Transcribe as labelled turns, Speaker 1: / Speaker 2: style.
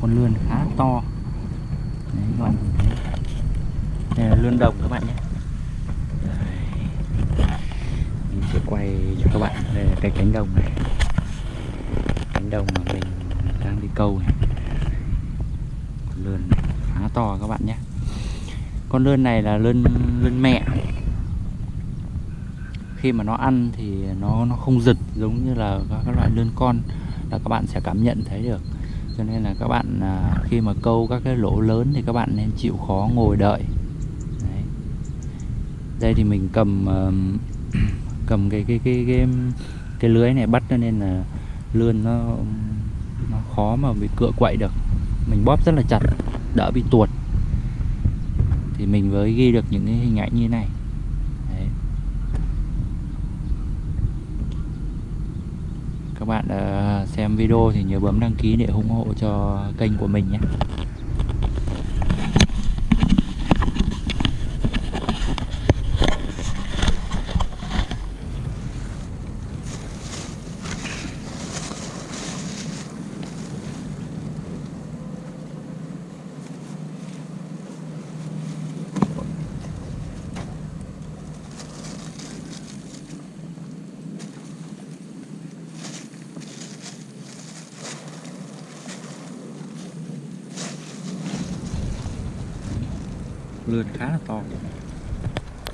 Speaker 1: con lươn khá to. Đấy, các bạn thấy. đây là lươn đồng các bạn nhé. Mình sẽ quay cho các bạn. Đây là cái cánh đồng này. Cánh đồng mà mình đang đi câu này. Con lươn khá to các bạn nhé. Con lươn này là lươn lươn mẹ. Khi mà nó ăn thì nó nó không giật giống như là các các loại lươn con là các bạn sẽ cảm nhận thấy được cho nên là các bạn à, khi mà câu các cái lỗ lớn thì các bạn nên chịu khó ngồi đợi. Đấy. đây thì mình cầm ờm, cầm cái cái cái cái cái lưới này bắt cho nên là lươn nó nó khó mà bị cựa quậy được. Mình bóp rất là chặt đỡ bị tuột. Thì mình mới ghi được những cái hình ảnh như này Đấy các bạn ờ, xem video thì nhớ bấm đăng ký để ủng hộ cho kênh của mình nhé. Lươn khá là to.